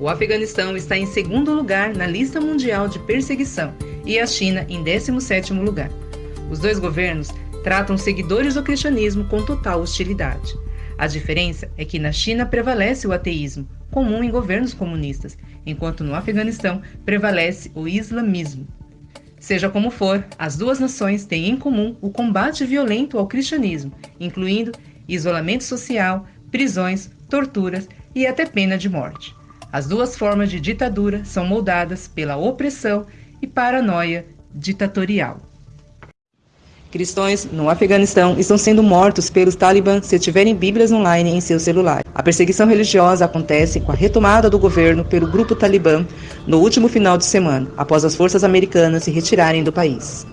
O Afeganistão está em segundo lugar na lista mundial de perseguição e a China em 17º lugar. Os dois governos tratam seguidores do cristianismo com total hostilidade. A diferença é que na China prevalece o ateísmo, comum em governos comunistas, enquanto no Afeganistão prevalece o islamismo. Seja como for, as duas nações têm em comum o combate violento ao cristianismo, incluindo isolamento social, prisões, torturas e até pena de morte. As duas formas de ditadura são moldadas pela opressão e paranoia ditatorial. Cristãos no Afeganistão estão sendo mortos pelos talibãs se tiverem Bíblias online em seu celular. A perseguição religiosa acontece com a retomada do governo pelo grupo talibã no último final de semana, após as forças americanas se retirarem do país.